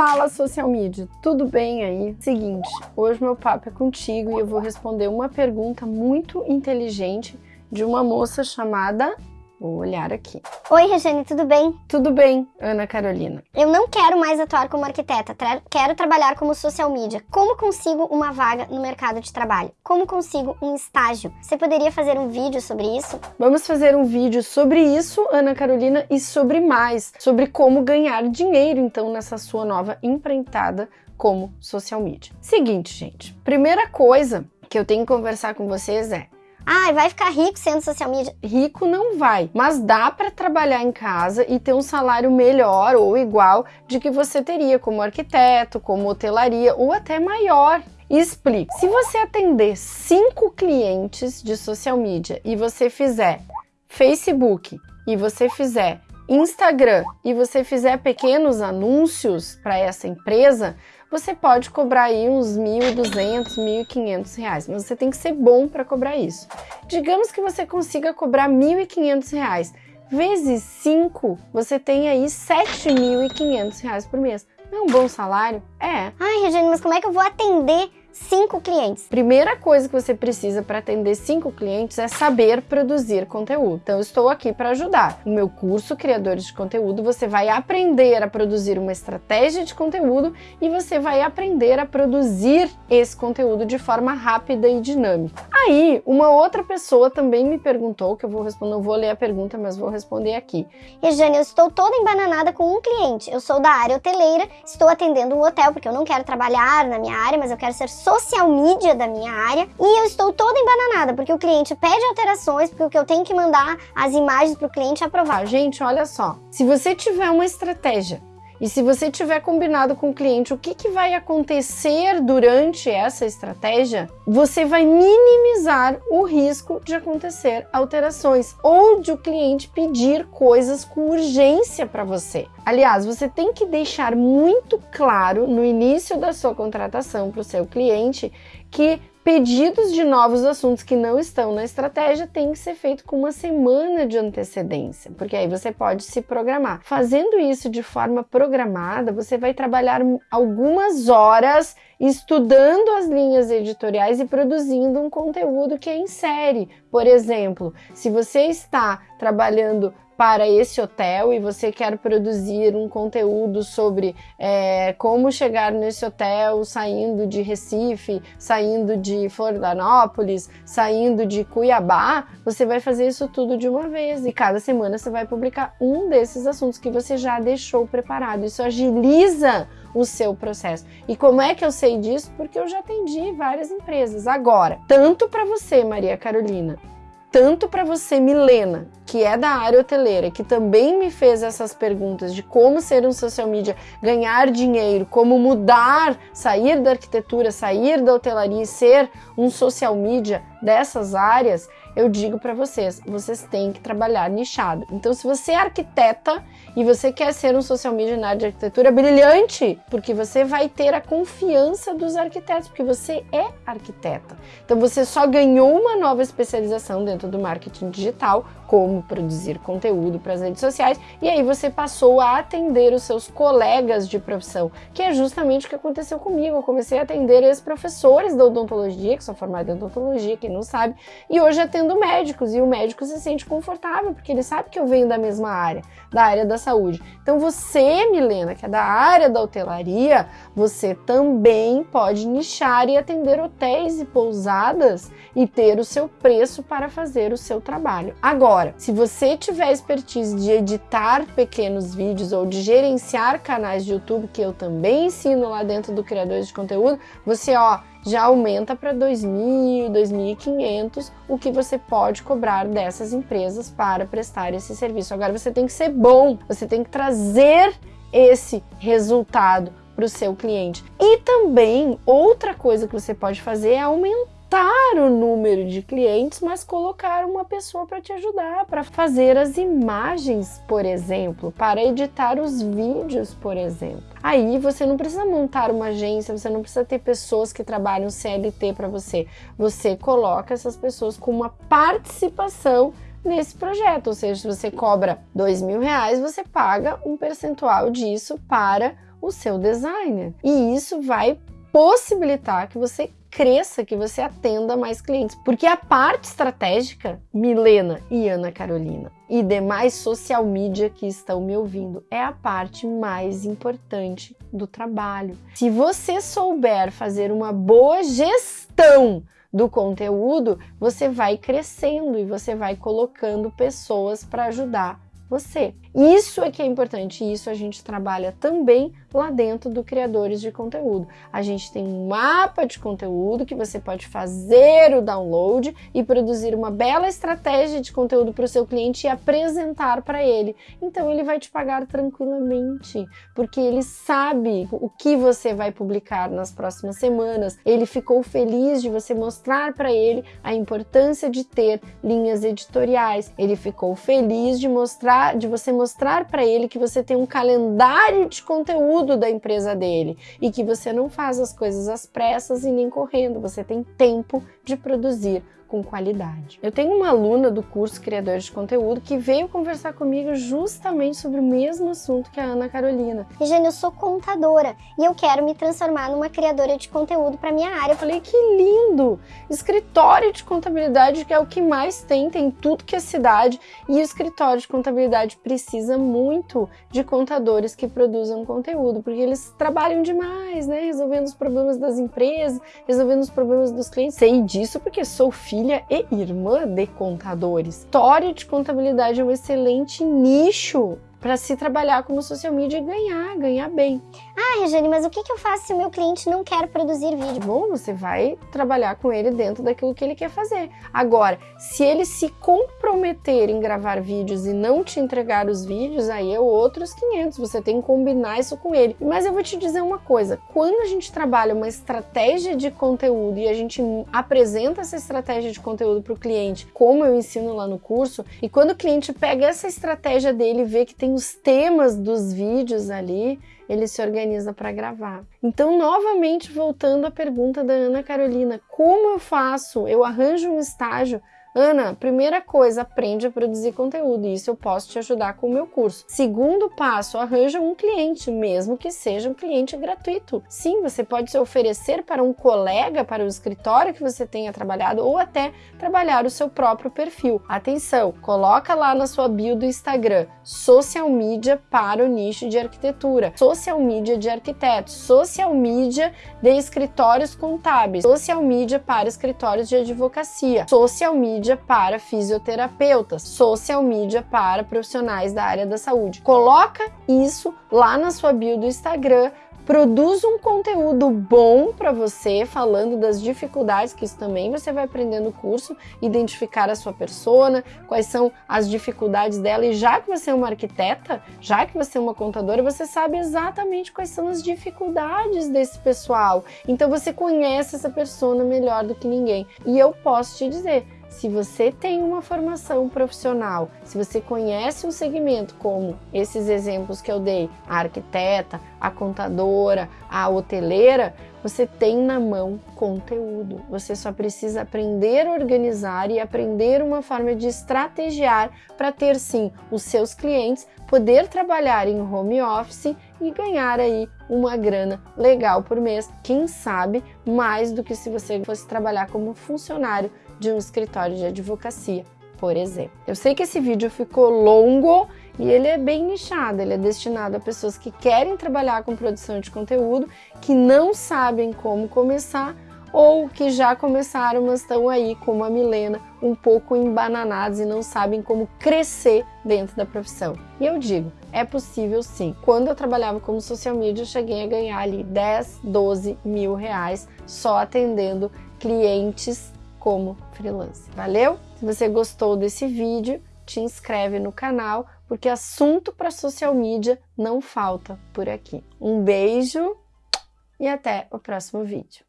Fala social media, tudo bem aí? Seguinte, hoje meu papo é contigo e eu vou responder uma pergunta muito inteligente de uma moça chamada Vou olhar aqui. Oi, Regiane, tudo bem? Tudo bem, Ana Carolina. Eu não quero mais atuar como arquiteta, tra quero trabalhar como social media. Como consigo uma vaga no mercado de trabalho? Como consigo um estágio? Você poderia fazer um vídeo sobre isso? Vamos fazer um vídeo sobre isso, Ana Carolina, e sobre mais, sobre como ganhar dinheiro então nessa sua nova empreitada como social media. Seguinte, gente, primeira coisa que eu tenho que conversar com vocês é ah, vai ficar rico sendo social media. Rico não vai, mas dá para trabalhar em casa e ter um salário melhor ou igual de que você teria como arquiteto, como hotelaria ou até maior. E explico. Se você atender cinco clientes de social media e você fizer Facebook e você fizer Instagram e você fizer pequenos anúncios para essa empresa, você pode cobrar aí uns 1.200, 1.500 reais, mas você tem que ser bom para cobrar isso. Digamos que você consiga cobrar 1.500 reais, vezes 5, você tem aí 7.500 reais por mês. Não é um bom salário? É. Ai, Regiane, mas como é que eu vou atender cinco clientes. Primeira coisa que você precisa para atender cinco clientes é saber produzir conteúdo. Então, eu estou aqui para ajudar. No meu curso Criadores de Conteúdo, você vai aprender a produzir uma estratégia de conteúdo e você vai aprender a produzir esse conteúdo de forma rápida e dinâmica. Aí, uma outra pessoa também me perguntou, que eu vou responder, não vou ler a pergunta, mas vou responder aqui. Regiane, eu estou toda embananada com um cliente. Eu sou da área hoteleira, estou atendendo um hotel porque eu não quero trabalhar na minha área, mas eu quero ser social media da minha área e eu estou toda embananada, porque o cliente pede alterações, porque eu tenho que mandar as imagens para o cliente aprovar. Gente, olha só, se você tiver uma estratégia e se você tiver combinado com o cliente o que, que vai acontecer durante essa estratégia, você vai minimizar o risco de acontecer alterações ou de o cliente pedir coisas com urgência para você. Aliás, você tem que deixar muito claro no início da sua contratação para o seu cliente que Pedidos de novos assuntos que não estão na estratégia têm que ser feito com uma semana de antecedência, porque aí você pode se programar. Fazendo isso de forma programada, você vai trabalhar algumas horas estudando as linhas editoriais e produzindo um conteúdo que é em série. Por exemplo, se você está trabalhando para esse hotel e você quer produzir um conteúdo sobre é, como chegar nesse hotel saindo de Recife, saindo de Florianópolis, saindo de Cuiabá, você vai fazer isso tudo de uma vez e cada semana você vai publicar um desses assuntos que você já deixou preparado. Isso agiliza o seu processo. E como é que eu sei disso? Porque eu já atendi várias empresas. Agora, tanto para você, Maria Carolina, tanto para você, Milena, que é da área hoteleira, que também me fez essas perguntas de como ser um social media, ganhar dinheiro, como mudar, sair da arquitetura, sair da hotelaria e ser um social media dessas áreas, eu digo para vocês, vocês têm que trabalhar nichado. Então, se você é arquiteta e você quer ser um social media na área de arquitetura, brilhante, porque você vai ter a confiança dos arquitetos, porque você é arquiteta. Então, você só ganhou uma nova especialização dentro do marketing digital, como produzir conteúdo para as redes sociais, e aí você passou a atender os seus colegas de profissão, que é justamente o que aconteceu comigo. Eu comecei a atender ex-professores da odontologia, que são formados em odontologia, quem não sabe, e hoje atendo médicos, e o médico se sente confortável, porque ele sabe que eu venho da mesma área, da área da saúde. Então você, Milena, que é da área da hotelaria, você também pode nichar e atender hotéis e pousadas e ter o seu preço para fazer o seu trabalho. Agora, se você tiver expertise de editar pequenos vídeos ou de gerenciar canais de YouTube, que eu também ensino lá dentro do Criadores de Conteúdo, você ó, já aumenta para 2.000, 2.500 o que você pode cobrar dessas empresas para prestar esse serviço. Agora você tem que ser bom, você tem que trazer esse resultado para o seu cliente. E também outra coisa que você pode fazer é aumentar aumentar o número de clientes, mas colocar uma pessoa para te ajudar, para fazer as imagens, por exemplo, para editar os vídeos, por exemplo. Aí você não precisa montar uma agência, você não precisa ter pessoas que trabalham CLT para você. Você coloca essas pessoas com uma participação nesse projeto, ou seja, se você cobra dois mil reais, você paga um percentual disso para o seu designer. E isso vai possibilitar que você cresça, que você atenda mais clientes. Porque a parte estratégica, Milena e Ana Carolina e demais social media que estão me ouvindo, é a parte mais importante do trabalho. Se você souber fazer uma boa gestão do conteúdo, você vai crescendo e você vai colocando pessoas para ajudar você. Isso é que é importante, e isso a gente trabalha também lá dentro do Criadores de Conteúdo. A gente tem um mapa de conteúdo que você pode fazer o download e produzir uma bela estratégia de conteúdo para o seu cliente e apresentar para ele. Então ele vai te pagar tranquilamente, porque ele sabe o que você vai publicar nas próximas semanas. Ele ficou feliz de você mostrar para ele a importância de ter linhas editoriais. Ele ficou feliz de mostrar, de você mostrar para ele que você tem um calendário de conteúdo da empresa dele e que você não faz as coisas às pressas e nem correndo, você tem tempo de produzir com qualidade. Eu tenho uma aluna do curso Criadores de Conteúdo que veio conversar comigo justamente sobre o mesmo assunto que a Ana Carolina. Regiane, eu sou contadora e eu quero me transformar numa criadora de conteúdo para minha área. Eu falei, que lindo! Escritório de contabilidade que é o que mais tem, tem tudo que é cidade e o escritório de contabilidade precisa muito de contadores que produzam conteúdo, porque eles trabalham demais, né? Resolvendo os problemas das empresas, resolvendo os problemas dos clientes. Sei disso porque sou filha filha e irmã de contadores. História de contabilidade é um excelente nicho para se trabalhar como social media e ganhar, ganhar bem. Ah, Regiane, mas o que, que eu faço se o meu cliente não quer produzir vídeo? Bom, você vai trabalhar com ele dentro daquilo que ele quer fazer. Agora, se ele se comprometer em gravar vídeos e não te entregar os vídeos, aí é outros 500. Você tem que combinar isso com ele. Mas eu vou te dizer uma coisa: quando a gente trabalha uma estratégia de conteúdo e a gente apresenta essa estratégia de conteúdo para o cliente, como eu ensino lá no curso, e quando o cliente pega essa estratégia dele e vê que tem os temas dos vídeos ali, ele se organiza para gravar. Então, novamente voltando à pergunta da Ana Carolina, como eu faço? Eu arranjo um estágio Ana, primeira coisa, aprende a produzir conteúdo e isso eu posso te ajudar com o meu curso. Segundo passo, arranja um cliente, mesmo que seja um cliente gratuito. Sim, você pode se oferecer para um colega, para o escritório que você tenha trabalhado ou até trabalhar o seu próprio perfil. Atenção, coloca lá na sua bio do Instagram social media para o nicho de arquitetura, social media de arquitetos, social media de escritórios contábeis, social media para escritórios de advocacia, social media mídia para fisioterapeutas, social media para profissionais da área da saúde. Coloca isso lá na sua bio do Instagram produz um conteúdo bom para você, falando das dificuldades, que isso também você vai aprender no curso, identificar a sua persona, quais são as dificuldades dela, e já que você é uma arquiteta, já que você é uma contadora, você sabe exatamente quais são as dificuldades desse pessoal. Então você conhece essa persona melhor do que ninguém. E eu posso te dizer, se você tem uma formação profissional, se você conhece um segmento como esses exemplos que eu dei, a arquiteta, a contadora, a hoteleira, você tem na mão conteúdo. Você só precisa aprender a organizar e aprender uma forma de estrategiar para ter sim os seus clientes, poder trabalhar em home office e ganhar aí uma grana legal por mês, quem sabe mais do que se você fosse trabalhar como funcionário de um escritório de advocacia, por exemplo. Eu sei que esse vídeo ficou longo e ele é bem nichado, ele é destinado a pessoas que querem trabalhar com produção de conteúdo, que não sabem como começar ou que já começaram, mas estão aí, como a Milena, um pouco embananados e não sabem como crescer dentro da profissão. E eu digo, é possível sim. Quando eu trabalhava como social media, eu cheguei a ganhar ali 10, 12 mil reais só atendendo clientes como freelancer. Valeu? Se você gostou desse vídeo, te inscreve no canal, porque assunto para social media não falta por aqui. Um beijo e até o próximo vídeo.